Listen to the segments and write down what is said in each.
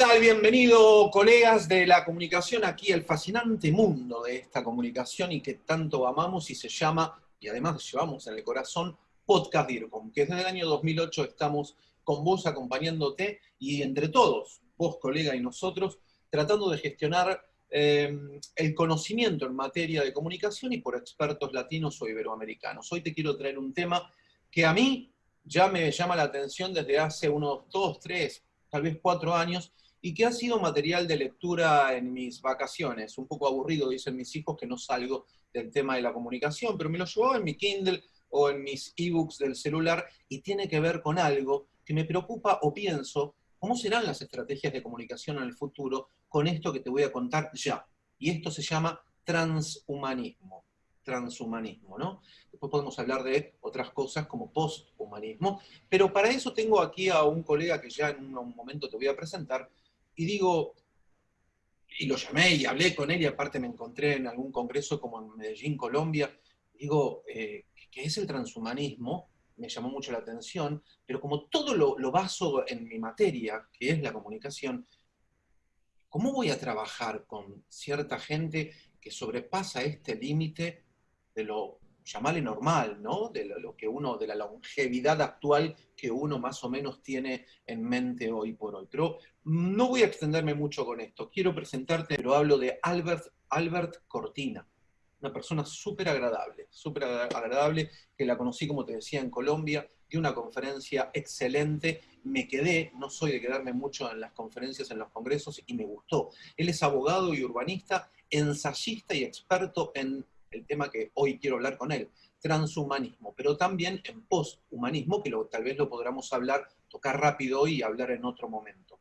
tal? Bienvenido, colegas de la comunicación, aquí el fascinante mundo de esta comunicación y que tanto amamos y se llama, y además llevamos en el corazón, Podcast DIRCOM, que desde el año 2008 estamos con vos acompañándote y entre todos, vos colega y nosotros, tratando de gestionar eh, el conocimiento en materia de comunicación y por expertos latinos o iberoamericanos. Hoy te quiero traer un tema que a mí ya me llama la atención desde hace unos dos, tres, tal vez cuatro años, y que ha sido material de lectura en mis vacaciones. Un poco aburrido, dicen mis hijos, que no salgo del tema de la comunicación, pero me lo llevaba en mi Kindle o en mis ebooks del celular y tiene que ver con algo que me preocupa o pienso, ¿cómo serán las estrategias de comunicación en el futuro con esto que te voy a contar ya? Y esto se llama transhumanismo. Transhumanismo, ¿no? Después podemos hablar de otras cosas como posthumanismo, pero para eso tengo aquí a un colega que ya en un momento te voy a presentar, y digo, y lo llamé y hablé con él, y aparte me encontré en algún congreso como en Medellín, Colombia, digo, eh, ¿qué es el transhumanismo? Me llamó mucho la atención, pero como todo lo, lo baso en mi materia, que es la comunicación, ¿cómo voy a trabajar con cierta gente que sobrepasa este límite de lo llamarle normal, ¿no? De lo, que uno, de la longevidad actual que uno más o menos tiene en mente hoy por hoy. Pero no voy a extenderme mucho con esto. Quiero presentarte, pero hablo de Albert, Albert Cortina, una persona súper agradable, súper agradable, que la conocí, como te decía, en Colombia, de una conferencia excelente, me quedé, no soy de quedarme mucho en las conferencias, en los congresos, y me gustó. Él es abogado y urbanista, ensayista y experto en el tema que hoy quiero hablar con él, transhumanismo, pero también en posthumanismo, que tal vez lo podremos hablar, tocar rápido y hablar en otro momento.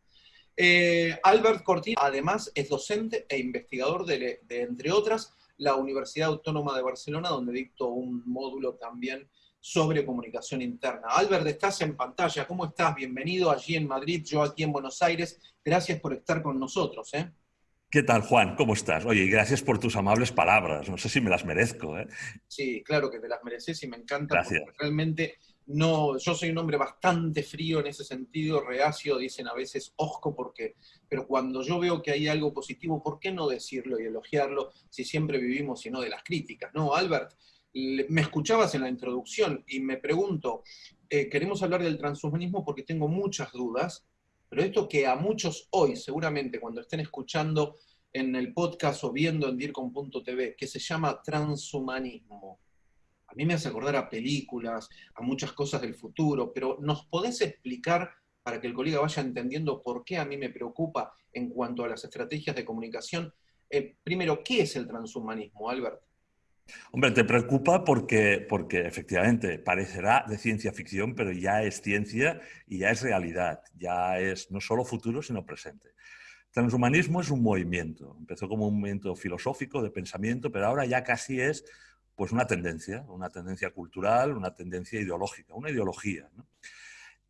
Eh, Albert Cortina, además, es docente e investigador de, entre otras, la Universidad Autónoma de Barcelona, donde dicto un módulo también sobre comunicación interna. Albert, estás en pantalla. ¿Cómo estás? Bienvenido allí en Madrid, yo aquí en Buenos Aires. Gracias por estar con nosotros. ¿eh? ¿Qué tal, Juan? ¿Cómo estás? Oye, gracias por tus amables palabras. No sé si me las merezco. ¿eh? Sí, claro que te las mereces y me encanta. Gracias. realmente no, yo soy un hombre bastante frío en ese sentido, reacio, dicen a veces osco, porque, pero cuando yo veo que hay algo positivo, ¿por qué no decirlo y elogiarlo si siempre vivimos sino de las críticas? No, Albert, me escuchabas en la introducción y me pregunto, eh, queremos hablar del transhumanismo porque tengo muchas dudas pero esto que a muchos hoy, seguramente cuando estén escuchando en el podcast o viendo en DIRCOM.tv, que se llama transhumanismo, a mí me hace acordar a películas, a muchas cosas del futuro, pero ¿nos podés explicar para que el colega vaya entendiendo por qué a mí me preocupa en cuanto a las estrategias de comunicación? Eh, primero, ¿qué es el transhumanismo, Albert? Hombre, te preocupa porque, porque efectivamente parecerá de ciencia ficción, pero ya es ciencia y ya es realidad, ya es no solo futuro, sino presente. Transhumanismo es un movimiento, empezó como un movimiento filosófico de pensamiento, pero ahora ya casi es pues una tendencia, una tendencia cultural, una tendencia ideológica, una ideología.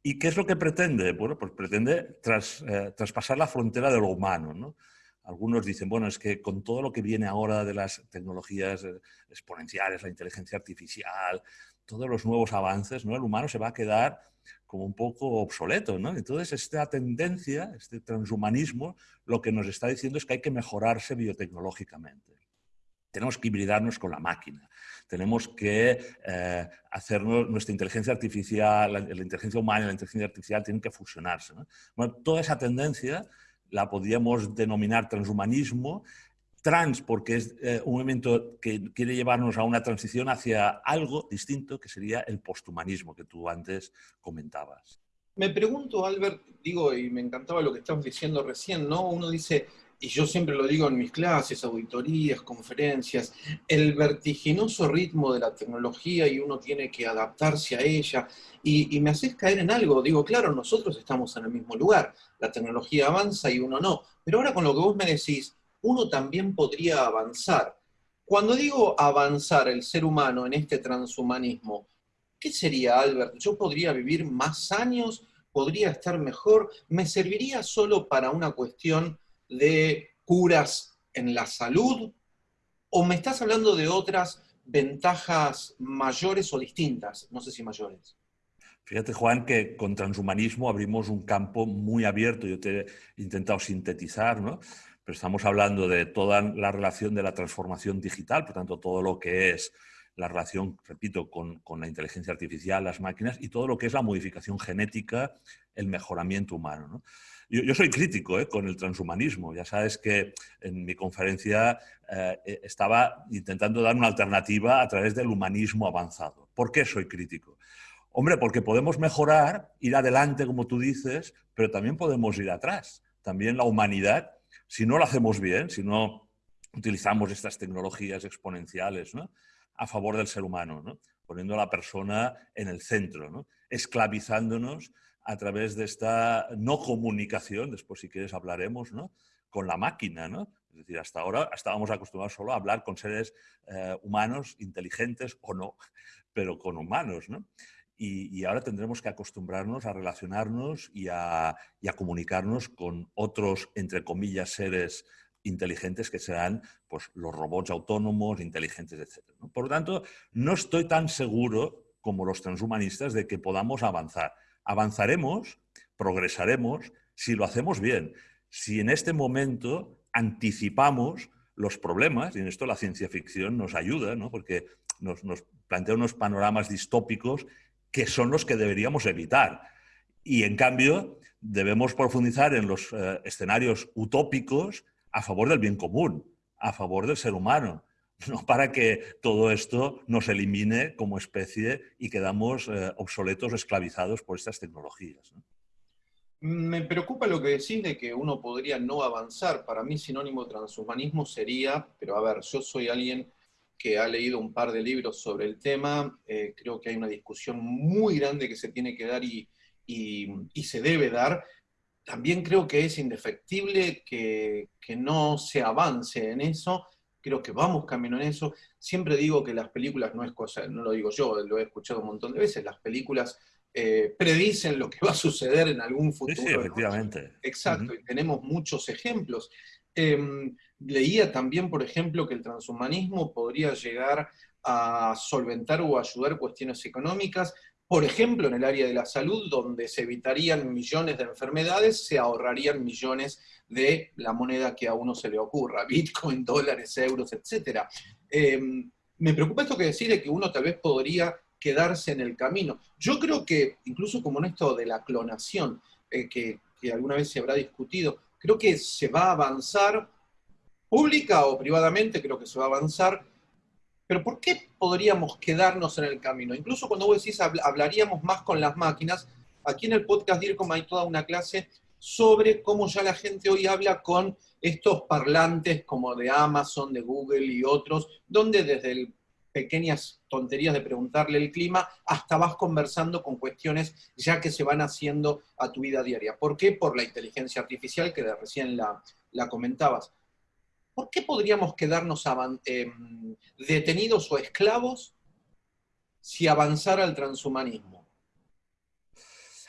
¿Y qué es lo que pretende? Bueno, pues pretende eh, traspasar la frontera de lo humano, ¿no? Algunos dicen, bueno, es que con todo lo que viene ahora de las tecnologías eh, exponenciales, la inteligencia artificial, todos los nuevos avances, ¿no? el humano se va a quedar como un poco obsoleto. ¿no? Entonces, esta tendencia, este transhumanismo, lo que nos está diciendo es que hay que mejorarse biotecnológicamente. Tenemos que hibridarnos con la máquina. Tenemos que eh, hacer nuestra inteligencia artificial, la, inteligencia humana y la inteligencia artificial tienen que fusionarse. Bueno, toda esa tendencia la podríamos denominar transhumanismo, trans porque es eh, un movimiento que quiere llevarnos a una transición hacia algo distinto, que sería el posthumanismo que tú antes comentabas. Me pregunto, Albert, digo, y me encantaba lo que estabas diciendo recién, ¿no? Uno dice, y yo siempre lo digo en mis clases, auditorías, conferencias, el vertiginoso ritmo de la tecnología y uno tiene que adaptarse a ella. Y, me haces caer en algo, digo, claro, nosotros estamos en el mismo lugar, la tecnología avanza y uno no, pero ahora con lo que vos me decís, uno también podría avanzar. Cuando digo avanzar el ser humano en este transhumanismo, ¿qué sería, Albert? ¿Yo podría vivir más años? ¿Podría estar mejor? ¿Me serviría solo para una cuestión de curas en la salud? ¿O me estás hablando de otras ventajas mayores o distintas? No sé si mayores. Fíjate, Juan, que con transhumanismo abrimos un campo muy abierto. Yo te he intentado sintetizar, ¿no? Pero estamos hablando de toda la relación de la transformación digital, por tanto, todo lo que es la relación, repito, con, la inteligencia artificial, las máquinas y todo lo que es la modificación genética, el mejoramiento humano. Yo, soy crítico ¿eh? con el transhumanismo. Ya sabes que en mi conferencia eh, estaba intentando dar una alternativa a través del humanismo avanzado. ¿Por qué soy crítico? Hombre, porque podemos mejorar, ir adelante, como tú dices, pero también podemos ir atrás. También la humanidad, si no lo hacemos bien, si no utilizamos estas tecnologías exponenciales a favor del ser humano, poniendo a la persona en el centro, esclavizándonos a través de esta no comunicación, después si quieres hablaremos, con la máquina. Es decir, hasta ahora estábamos acostumbrados solo a hablar con seres eh, humanos, inteligentes o no, pero con humanos. ¿no? y, ahora tendremos que acostumbrarnos a relacionarnos y a, comunicarnos con otros, entre comillas, seres inteligentes que serán pues, los robots autónomos, inteligentes, etc. Por lo tanto, no estoy tan seguro como los transhumanistas de que podamos avanzar. Avanzaremos, progresaremos, si lo hacemos bien, si en este momento anticipamos los problemas, y en esto la ciencia ficción nos ayuda, porque nos, plantea unos panoramas distópicos que son los que deberíamos evitar. Y en cambio, debemos profundizar en los eh, escenarios utópicos a favor del bien común, a favor del ser humano, no para que todo esto nos elimine como especie y quedamos eh, obsoletos, esclavizados por estas tecnologías. Me preocupa lo que decís de que uno podría no avanzar. Para mí sinónimo de transhumanismo sería, pero a ver, yo soy alguien que ha leído un par de libros sobre el tema. Eh, creo que hay una discusión muy grande que se tiene que dar y, se debe dar. También creo que es indefectible que, no se avance en eso. Creo que vamos camino en eso. Siempre digo que las películas no es cosa, no lo digo yo, lo he escuchado un montón de veces, las películas eh, predicen lo que va a suceder en algún futuro. Sí, efectivamente. Exacto, y tenemos muchos ejemplos. Em, leía también, por ejemplo, que el transhumanismo podría llegar a solventar o ayudar cuestiones económicas, por ejemplo, en el área de la salud, donde se evitarían millones de enfermedades, se ahorrarían millones de la moneda que a uno se le ocurra, bitcoin, dólares, euros, etc. Em, me preocupa esto que decir de que uno tal vez podría quedarse en el camino. Yo creo que, incluso como en esto de la clonación, eh, que, que alguna vez se habrá discutido, creo que se va a avanzar pública o privadamente, creo que se va a avanzar. Pero ¿por qué podríamos quedarnos en el camino? Incluso cuando vos decís hablaríamos más con las máquinas, aquí en el podcast DIRCOM hay toda una clase sobre cómo ya la gente hoy habla con estos parlantes como de Amazon, de Google y otros, donde desde pequeñas tonterías de preguntarle el clima hasta vas conversando con cuestiones ya que se van haciendo a tu vida diaria. ¿Por qué? Por la inteligencia artificial que recién la, la comentabas. ¿Por qué podríamos quedarnos em, detenidos o esclavos si avanzara el transhumanismo?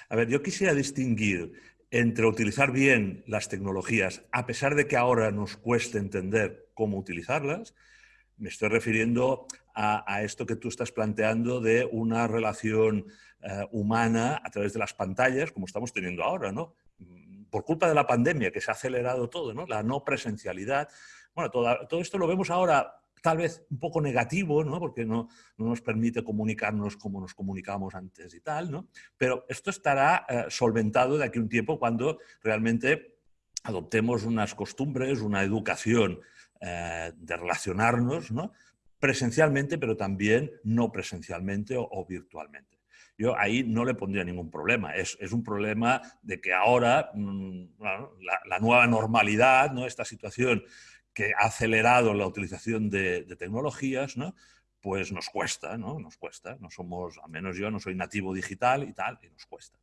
A ver, yo quisiera distinguir entre utilizar bien las tecnologías, a pesar de que ahora nos cueste entender cómo utilizarlas, me estoy refiriendo a, esto que tú estás planteando de una relación eh, humana a través de las pantallas, como estamos teniendo ahora, ¿no? Por culpa de la pandemia, que se ha acelerado todo, ¿no? La no presencialidad, bueno, todo, esto lo vemos ahora tal vez un poco negativo, ¿no? porque no, nos permite comunicarnos como nos comunicábamos antes y tal, ¿no? pero esto estará eh, solventado de aquí a un tiempo cuando realmente adoptemos unas costumbres, una educación eh, de relacionarnos ¿no? presencialmente, pero también no presencialmente o, virtualmente. Yo ahí no le pondría ningún problema. Es, un problema de que ahora mm, la, la, nueva normalidad, ¿no? esta situación que ha acelerado la utilización de, tecnologías, ¿no? pues nos cuesta, ¿no? Nos cuesta. No somos, al menos yo no soy nativo digital y tal, y nos cuesta.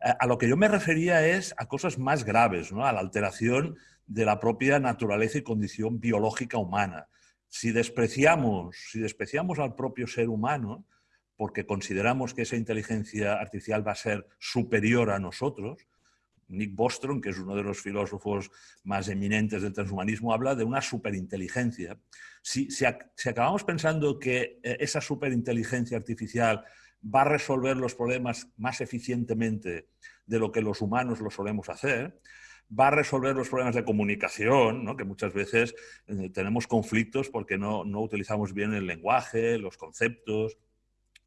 A lo que yo me refería es a cosas más graves, ¿no? A la alteración de la propia naturaleza y condición biológica humana. Si despreciamos, si despreciamos al propio ser humano, porque consideramos que esa inteligencia artificial va a ser superior a nosotros, Nick Bostrom, que es uno de los filósofos más eminentes del transhumanismo, habla de una superinteligencia. Si, si, acabamos pensando que eh, esa superinteligencia artificial va a resolver los problemas más eficientemente de lo que los humanos lo solemos hacer, va a resolver los problemas de comunicación, que muchas veces eh, tenemos conflictos porque no, no, utilizamos bien el lenguaje, los conceptos,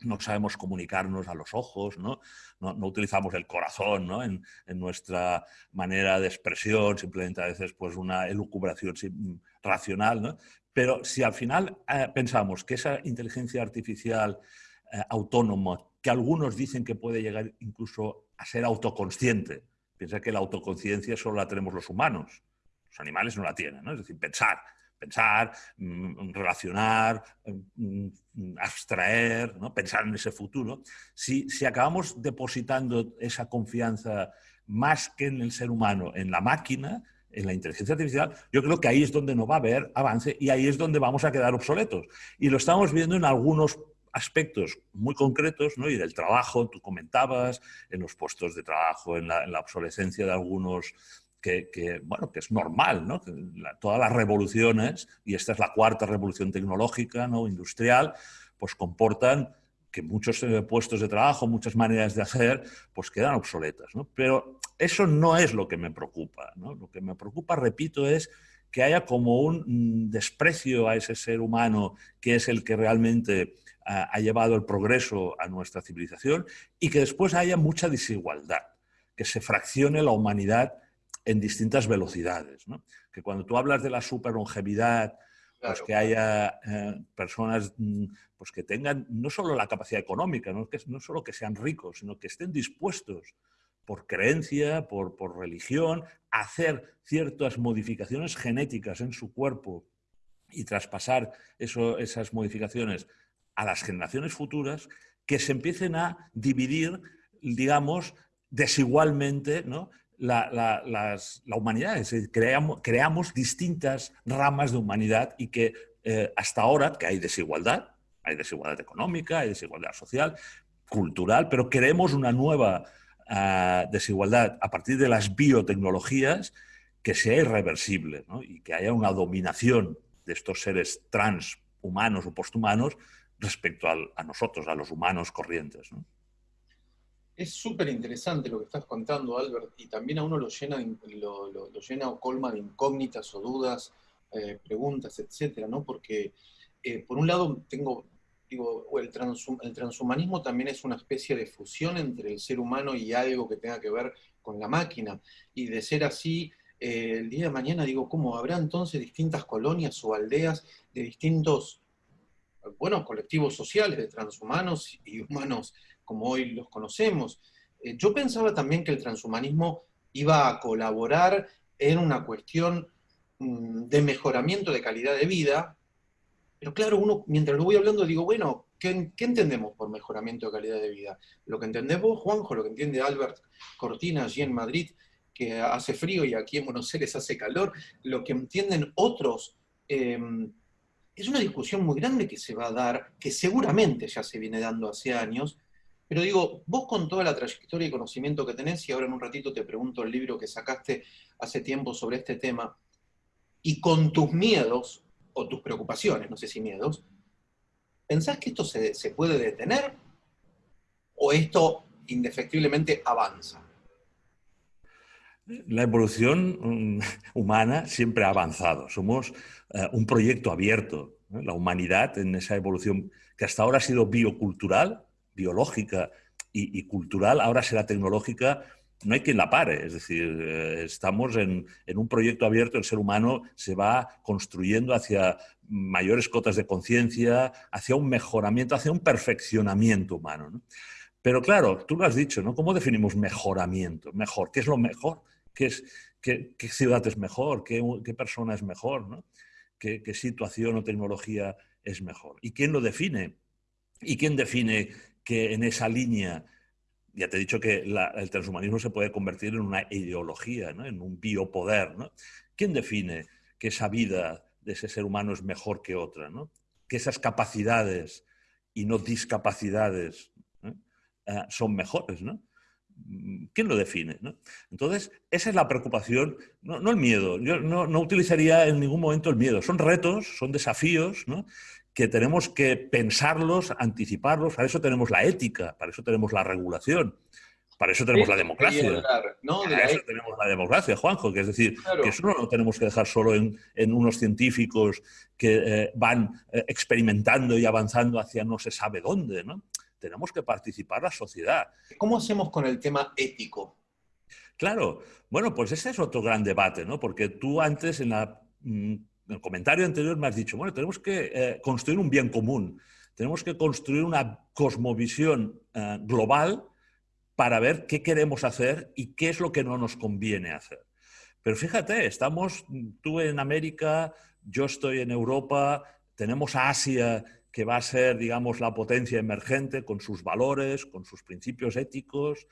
no sabemos comunicarnos a los ojos, no, no, utilizamos el corazón en, en, nuestra manera de expresión, simplemente a veces pues una elucubración racional. Pero si al final eh, pensamos que esa inteligencia artificial eh, autónoma, que algunos dicen que puede llegar incluso a ser autoconsciente, piensa que la autoconciencia solo la tenemos los humanos, los animales no la tienen, ¿no? es decir, pensar, pensar, mm, relacionar, mm, mm, abstraer, ¿no? pensar en ese futuro. Si, si acabamos depositando esa confianza más que en el ser humano, en la máquina, en la inteligencia artificial, yo creo que ahí es donde no va a haber avance y ahí es donde vamos a quedar obsoletos. Y lo estamos viendo en algunos aspectos muy concretos, ¿no? y del trabajo, tú comentabas, en los puestos de trabajo, en la, obsolescencia de algunos, que, bueno, que es normal, ¿no? todas las revoluciones, y esta es la cuarta revolución tecnológica, ¿no? industrial, pues comportan que muchos eh, puestos de trabajo, muchas maneras de hacer, pues quedan obsoletas. ¿no? Pero eso no es lo que me preocupa. ¿no? Lo que me preocupa, repito, es que haya como un mm, desprecio a ese ser humano que es el que realmente ha llevado el progreso a nuestra civilización y que después haya mucha desigualdad, que se fraccione la humanidad en distintas velocidades. Que cuando tú hablas de la superlongevidad, pues que haya eh, personas mm, pues que tengan no solo la capacidad económica, ¿no? Que, no solo que sean ricos, sino que estén dispuestos por creencia, por, por religión, a hacer ciertas modificaciones genéticas en su cuerpo y traspasar eso, esas modificaciones a las generaciones futuras que se empiecen a dividir, digamos, desigualmente ¿no? La, la, humanidad. creamos, creamos, distintas ramas de humanidad y que eh, hasta ahora, que hay desigualdad, hay desigualdad económica, hay desigualdad social, cultural, pero queremos una nueva ah, desigualdad a partir de las biotecnologías que sea irreversible y que haya una dominación de estos seres transhumanos o posthumanos respecto a nosotros, a los humanos corrientes. Es súper interesante lo que estás contando, Albert, y también a uno lo llena, lo, llena o colma de incógnitas o dudas, eh, preguntas, etcétera, ¿no? Porque, eh, por un lado, tengo, digo, el, el transhumanismo también es una especie de fusión entre el ser humano y algo que tenga que ver con la máquina, y de ser así, eh, el día de mañana, digo, ¿cómo habrá entonces distintas colonias o aldeas de distintos bueno, colectivos sociales de transhumanos y humanos como hoy los conocemos. Eh, yo pensaba también que el transhumanismo iba a colaborar en una cuestión mm, de mejoramiento de calidad de vida, pero claro, uno, mientras lo voy hablando, digo, bueno, ¿qué, entendemos por mejoramiento de calidad de vida? Lo que entendemos, Juanjo, lo que entiende Albert Cortina allí en Madrid, que hace frío y aquí en Buenos Aires hace calor, lo que entienden otros em, es una discusión muy grande que se va a dar, que seguramente ya se viene dando hace años, pero digo, vos con toda la trayectoria y conocimiento que tenés, y ahora en un ratito te pregunto el libro que sacaste hace tiempo sobre este tema, y con tus miedos, o tus preocupaciones, no sé si miedos, ¿pensás que esto se, puede detener? ¿O esto indefectiblemente avanza? La evolución mm, humana siempre ha avanzado. Somos eh, un proyecto abierto. La humanidad en esa evolución que hasta ahora ha sido biocultural, biológica y, cultural, ahora será tecnológica, no hay quien la pare. Es decir, eh, estamos en, un proyecto abierto, el ser humano se va construyendo hacia mayores cotas de conciencia, hacia un mejoramiento, hacia un perfeccionamiento humano. Pero claro, tú lo has dicho, ¿no? ¿Cómo definimos mejoramiento? Mejor, ¿qué es lo mejor? ¿Qué, ciudad es mejor? ¿Qué, persona es mejor? ¿Qué, situación o tecnología es mejor? ¿Y quién lo define? ¿Y quién define que en esa línea, ya te he dicho que el transhumanismo se puede convertir en una ideología, en un biopoder? ¿no? ¿Quién define que esa vida de ese ser humano es mejor que otra? ¿no? Que esas capacidades y no discapacidades eh, son mejores. ¿Quién lo define? Entonces, esa es la preocupación, no, el miedo. Yo no, utilizaría en ningún momento el miedo. Son retos, son desafíos que tenemos que pensarlos, anticiparlos, para eso tenemos la ética, para eso tenemos la regulación. Para eso tenemos la democracia. Para eso tenemos la democracia, Juanjo, que es decir, que eso no lo tenemos que dejar solo en, unos científicos que eh, van eh, experimentando y avanzando hacia no se sabe dónde, ¿no? Tenemos que participar la sociedad. ¿Cómo hacemos con el tema ético? Claro, bueno, pues ese es otro gran debate, ¿no? Porque tú antes en, mm, el comentario anterior me has dicho, bueno, tenemos que eh, construir un bien común, tenemos que construir una cosmovisión global para ver qué queremos hacer y qué es lo que no nos conviene hacer. Pero fíjate, estamos tú en América, yo estoy en Europa, tenemos a Asia que va a ser, digamos, la potencia emergente con sus valores, con sus principios éticos,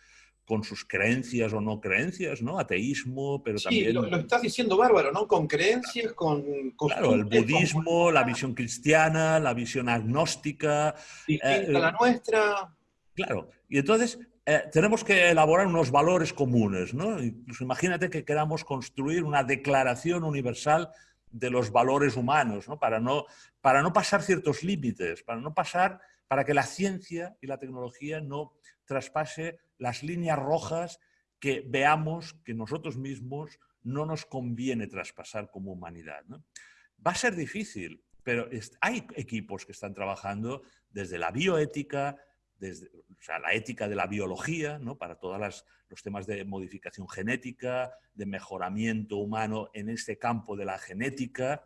con sus creencias o no creencias, ¿no? Ateísmo, pero sí, también... Lo, lo, estás diciendo bárbaro, ¿no? Con creencias, con... Claro, el budismo, la visión cristiana, la visión agnóstica... Distinta eh, la nuestra. Claro, y entonces eh, tenemos que elaborar unos valores comunes, ¿no? Incluso imagínate que queramos construir una declaración universal de los valores humanos, ¿no? Para, no, para no pasar ciertos límites, para no pasar, para que la ciencia y la tecnología no traspase las líneas rojas que veamos que nosotros mismos no nos conviene traspasar como humanidad. Va a ser difícil, pero hay equipos que están trabajando desde la bioética, desde o sea, la ética de la biología, ¿no? para todos los temas de modificación genética, de mejoramiento humano en este campo de la genética,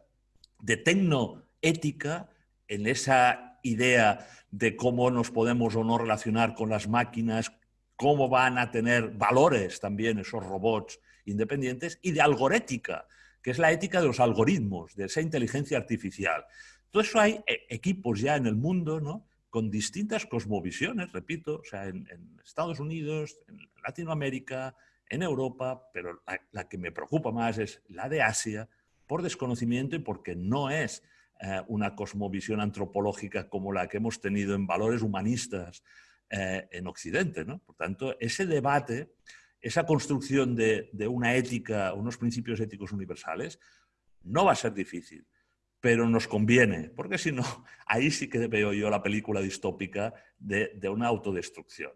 de tecnoética, en esa idea de cómo nos podemos o no relacionar con las máquinas, cómo van a tener valores también esos robots independientes, y de algorética, que es la ética de los algoritmos, de esa inteligencia artificial. Todo eso hay eh, equipos ya en el mundo, ¿no? con distintas cosmovisiones, repito, o sea, en, Estados Unidos, en Latinoamérica, en Europa, pero la, que me preocupa más es la de Asia, por desconocimiento y porque no es eh, una cosmovisión antropológica como la que hemos tenido en valores humanistas eh, en Occidente. ¿no? Por tanto, ese debate, esa construcción de, de una ética, unos principios éticos universales, no va a ser difícil pero nos conviene, porque si no, ahí sí que veo yo la película distópica de, una autodestrucción.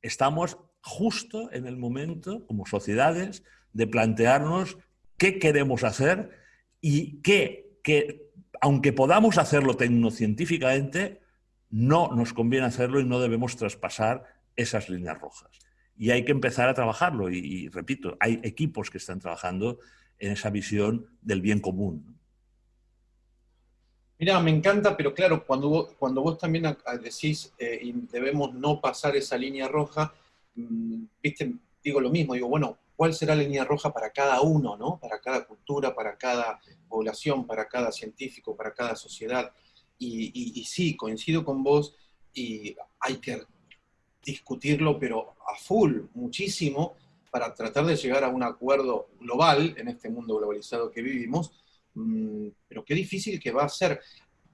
Estamos justo en el momento, como sociedades, de plantearnos qué queremos hacer y qué, que, aunque podamos hacerlo tecnocientíficamente, no nos conviene hacerlo y no debemos traspasar esas líneas rojas. Y hay que empezar a trabajarlo. y repito, hay equipos que están trabajando en esa visión del bien común. Mira, me encanta, pero claro, cuando vos, cuando vos también decís eh, y debemos no pasar esa línea roja, mm, viste, digo lo mismo, digo, bueno, ¿cuál será la línea roja para cada uno, ¿no? Para cada cultura, para cada población, para cada científico, para cada sociedad. Y, sí, coincido con vos y hay que discutirlo, pero a full, muchísimo, para tratar de llegar a un acuerdo global en este mundo globalizado que vivimos, Mm, pero qué difícil que va a ser.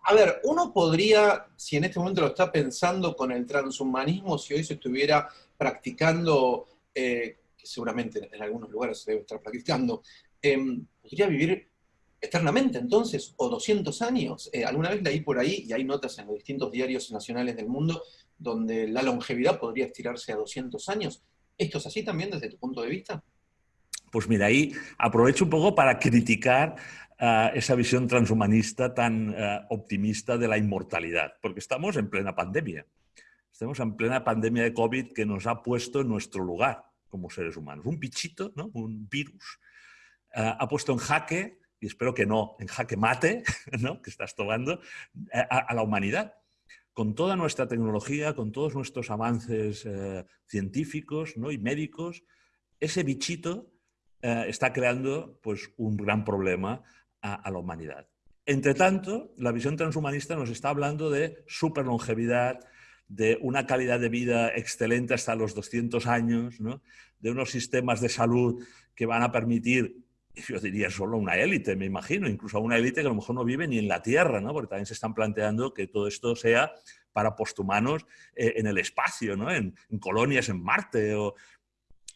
A ver, uno podría, si en este momento lo está pensando con el transhumanismo, si hoy se estuviera practicando, eh, que seguramente en algunos lugares se debe estar practicando, em, podría vivir eternamente entonces, o 200 años. Eh, alguna vez leí por ahí, y hay notas en los distintos diarios nacionales del mundo, donde la longevidad podría estirarse a 200 años. ¿Esto es así también desde tu punto de vista? Pues mira, ahí aprovecho un poco para criticar esa visión transhumanista tan eh, optimista de la inmortalidad, porque estamos en plena pandemia. Estamos en plena pandemia de COVID que nos ha puesto en nuestro lugar como seres humanos. Un bichito, ¿no? un virus, eh, ha puesto en jaque, y espero que no, en jaque mate, ¿no? que estás tomando, eh, a, la humanidad. Con toda nuestra tecnología, con todos nuestros avances científicos ¿no? y médicos, ese bichito está creando pues, un gran problema a, la humanidad. Entre tanto, la visión transhumanista nos está hablando de superlongevidad, de una calidad de vida excelente hasta los 200 años, de unos sistemas de salud que van a permitir, yo diría solo una élite, me imagino, incluso una élite que a lo mejor no vive ni en la Tierra, ¿no? porque también se están planteando que todo esto sea para posthumanos eh, en el espacio, ¿no? en, colonias en Marte. O...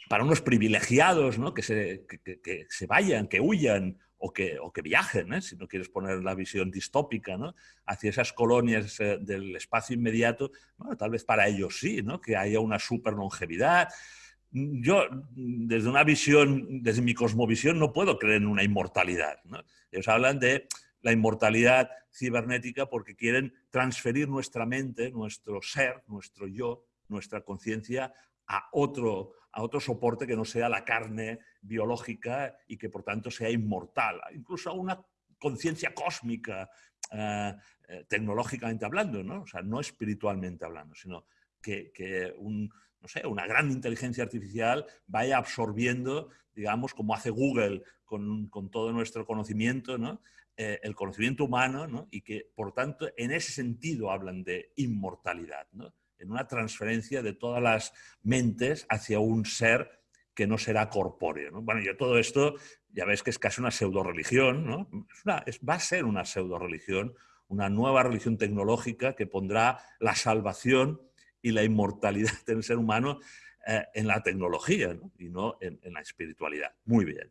para unos privilegiados, ¿no? que, se, que, se vayan, que huyan o que, o que viajen, ¿eh? si no quieres poner la visión distópica, ¿no? hacia esas colonias eh, del espacio inmediato, tal vez para ellos sí, ¿no? que haya una super longevidad. Yo, desde una visión, desde mi cosmovisión, no puedo creer en una inmortalidad. Ellos hablan de la inmortalidad cibernética porque quieren transferir nuestra mente, nuestro ser, nuestro yo, nuestra conciencia a otro, a otro soporte que no sea la carne biológica y que por tanto sea inmortal, incluso a una conciencia cósmica, eh, eh, tecnológicamente hablando, ¿no? O sea, no espiritualmente hablando, sino que, no sé, una gran inteligencia artificial vaya absorbiendo, digamos, como hace Google con, todo nuestro conocimiento, ¿no? Eh, el conocimiento humano, ¿no? y que, por tanto, en ese sentido hablan de inmortalidad. ¿no? en una transferencia de todas las mentes hacia un ser que no será corpóreo. Bueno, yo todo esto, ya ves que es casi una pseudo-religión, ¿no? va a ser una pseudo-religión, una nueva religión tecnológica que pondrá la salvación y la inmortalidad del ser humano eh, en la tecnología y no en, la espiritualidad. Muy bien.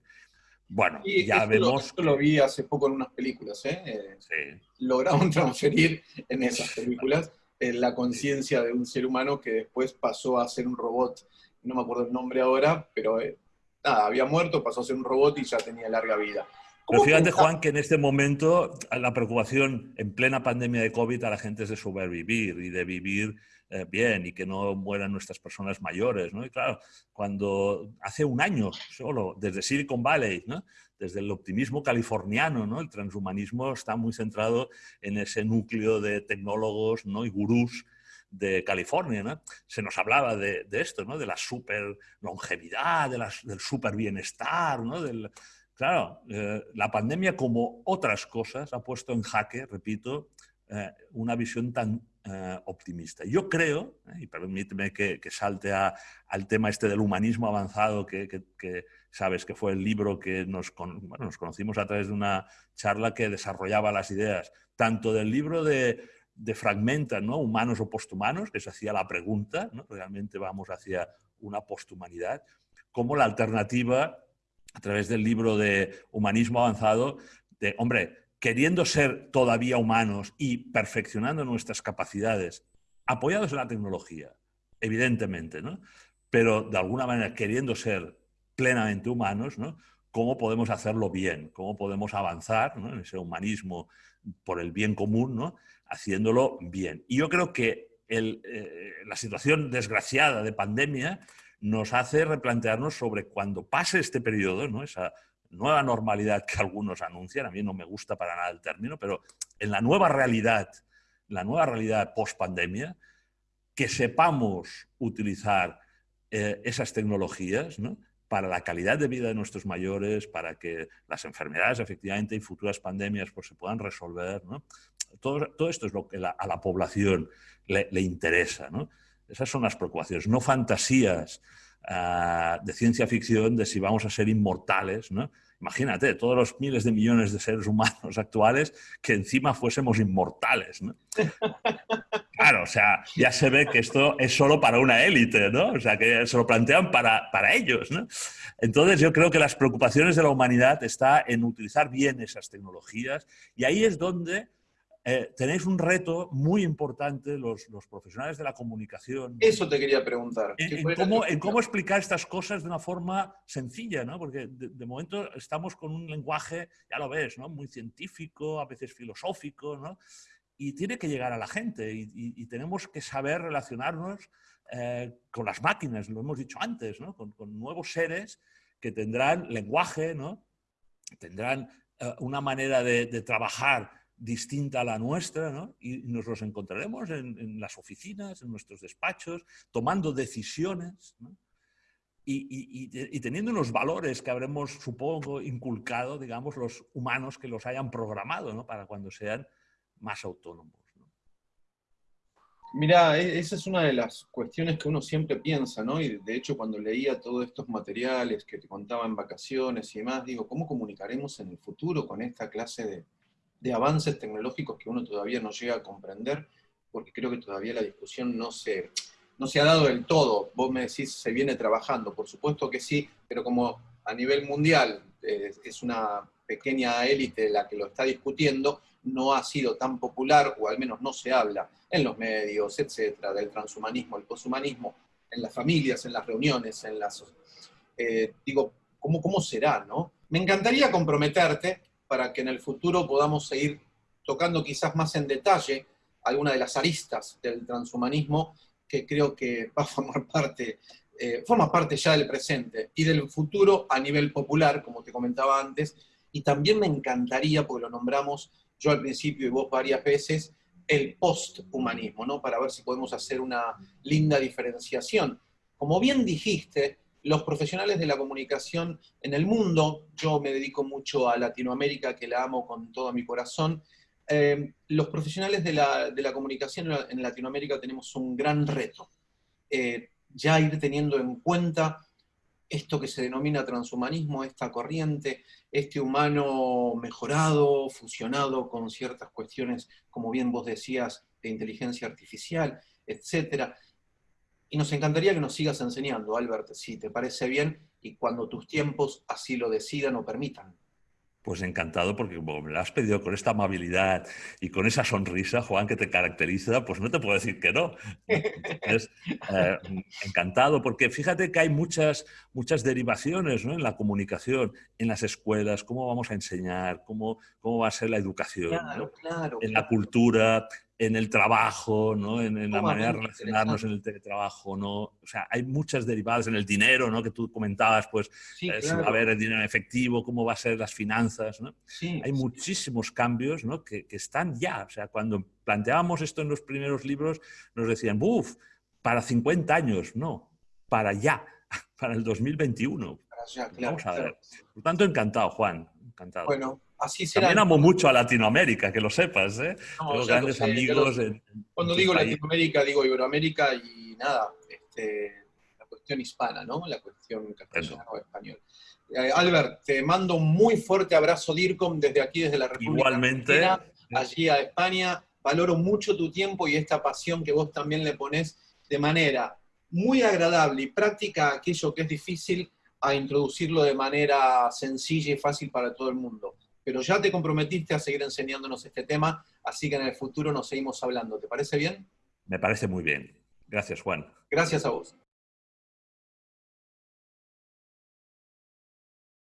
Bueno, ya vemos... esto lo vi hace poco en unas películas, ¿eh? eh sí. Lograron transferir en esas películas la conciencia de un ser humano que después pasó a ser un robot. No me acuerdo el nombre ahora, pero eh, nada, había muerto, pasó a ser un robot y ya tenía larga vida. Pero fíjate, Juan, que en este momento la preocupación en plena pandemia de COVID a la gente es de sobrevivir y de vivir eh, bien y que no mueran nuestras personas mayores. ¿no? Y claro, cuando hace un año solo, desde Silicon Valley, ¿no? desde el optimismo californiano, ¿no? el transhumanismo está muy centrado en ese núcleo de tecnólogos ¿no? y gurús de California. ¿no? Se nos hablaba de, esto, ¿no? de la super longevidad, de del super bienestar. ¿no? Del, claro, eh, la pandemia, como otras cosas, ha puesto en jaque, repito, eh, una visión tan eh, optimista. Yo creo, y permíteme que, salte al tema este del humanismo avanzado que sabes que fue el libro que nos, conocimos a través de una charla que desarrollaba las ideas, tanto del libro de, de ¿no? Humanos o posthumanos, que se hacía la pregunta. Realmente vamos hacia una posthumanidad, como la alternativa a través del libro de Humanismo Avanzado, de, hombre, queriendo ser todavía humanos y perfeccionando nuestras capacidades, apoyados en la tecnología, evidentemente, ¿no? pero de alguna manera queriendo ser plenamente humanos, ¿no? cómo podemos hacerlo bien, cómo podemos avanzar en ese humanismo por el bien común, ¿no? haciéndolo bien. Y yo creo que eh, la situación desgraciada de pandemia nos hace replantearnos sobre cuando pase este periodo, ¿no? esa nueva normalidad que algunos anuncian, a mí no me gusta para nada el término, pero en la nueva realidad, la nueva realidad post-pandemia, que sepamos utilizar eh, esas tecnologías, ¿no? para la calidad de vida de nuestros mayores, para que las enfermedades efectivamente y futuras pandemias pues, se puedan resolver. Todo, todo, esto es lo que a la población le, interesa. Esas son las preocupaciones, no fantasías ah, de ciencia ficción de si vamos a ser inmortales. Imagínate, todos los miles de millones de seres humanos actuales que encima fuésemos inmortales. Claro, o sea, ya se ve que esto es solo para una élite, ¿no? O sea, que se lo plantean para, para ellos. Entonces, yo creo que las preocupaciones de la humanidad está en utilizar bien esas tecnologías y ahí es donde eh, tenéis un reto muy importante los, los, profesionales de la comunicación. Eso te quería preguntar. En, cómo, en, cómo, explicar estas cosas de una forma sencilla, ¿no? Porque de, momento estamos con un lenguaje, ya lo ves, ¿no? Muy científico, a veces filosófico, ¿no? Y tiene que llegar a la gente y, tenemos que saber relacionarnos eh, con las máquinas, lo hemos dicho antes, ¿no? Con, nuevos seres que tendrán lenguaje, ¿no? Tendrán eh, una manera de, de trabajar distinta a la nuestra, ¿no? y nos los encontraremos en, las oficinas, en nuestros despachos, tomando decisiones y, y, teniendo unos valores que habremos, supongo, inculcado, digamos, los humanos que los hayan programado ¿no? para cuando sean más autónomos. Mira, e, esa es una de las cuestiones que uno siempre piensa, ¿no? Y de hecho cuando leía todos estos materiales que te contaba en vacaciones y demás, digo, ¿cómo comunicaremos en el futuro con esta clase de, de avances tecnológicos que uno todavía no llega a comprender, porque creo que todavía la discusión no se, no se ha dado del todo. Vos me decís, se viene trabajando, por supuesto que sí, pero como a nivel mundial eh, es una pequeña élite la que lo está discutiendo, no ha sido tan popular, o al menos no se habla en los medios, etcétera, del transhumanismo, el poshumanismo, en las familias, en las reuniones, en las... Eh, digo, ¿cómo, ¿cómo será, no? Me encantaría comprometerte para que en el futuro podamos seguir tocando quizás más en detalle alguna de las aristas del transhumanismo que creo que va a formar parte, eh, forma parte ya del presente y del futuro a nivel popular, como te comentaba antes, y también me encantaría, porque lo nombramos yo al principio y vos varias veces, el posthumanismo, ¿no? Para ver si podemos hacer una linda diferenciación. Como bien dijiste, los profesionales de la comunicación en el mundo, yo me dedico mucho a Latinoamérica, que la amo con todo mi corazón, eh, los profesionales de la, comunicación en Latinoamérica tenemos un gran reto. Eh, ya ir teniendo en cuenta esto que se denomina transhumanismo, esta corriente, este humano mejorado, fusionado con ciertas cuestiones, como bien vos decías, de inteligencia artificial, etc. Y nos encantaría que nos sigas enseñando, Albert, si te parece bien, y cuando tus tiempos así lo decidan o permitan. Pues encantado, porque como me lo has pedido con esta amabilidad y con esa sonrisa, Juan, que te caracteriza, pues no te puedo decir que no. Eh, encantado, porque fíjate que hay muchas, muchas derivaciones en la comunicación, en las escuelas, cómo vamos a enseñar, cómo, cómo va a ser la educación, en la cultura, en el trabajo, ¿no? en, la manera de relacionarnos en el teletrabajo, ¿no? O sea, hay muchas derivadas en el dinero, ¿no? Que tú comentabas, pues, eh, si va a haber el dinero en efectivo, cómo va a ser las finanzas, ¿no? hay muchísimos cambios, ¿no? Que, que, están ya. O sea, cuando planteábamos esto en los primeros libros, nos decían, ¡buf! Para 50 años, no, para ya, para el 2021. Vamos a ver. Por tanto, encantado, Juan, encantado. Bueno, también amo mucho a Latinoamérica, que lo sepas, ¿eh? Tengo grandes amigos. cuando digo Latinoamérica, digo Iberoamérica y nada, este, la cuestión hispana, ¿no? La cuestión castellano o español. Eh, Albert, te mando un muy fuerte abrazo, DIRCOM, desde aquí, desde la República Igualmente. allí a España. Valoro mucho tu tiempo y esta pasión que vos también le pones de manera muy agradable y práctica aquello que es difícil a introducirlo de manera sencilla y fácil para todo el mundo pero ya te comprometiste a seguir enseñándonos este tema, así que en el futuro nos seguimos hablando. ¿Te parece bien? Me parece muy bien. Gracias, Juan. Gracias a vos.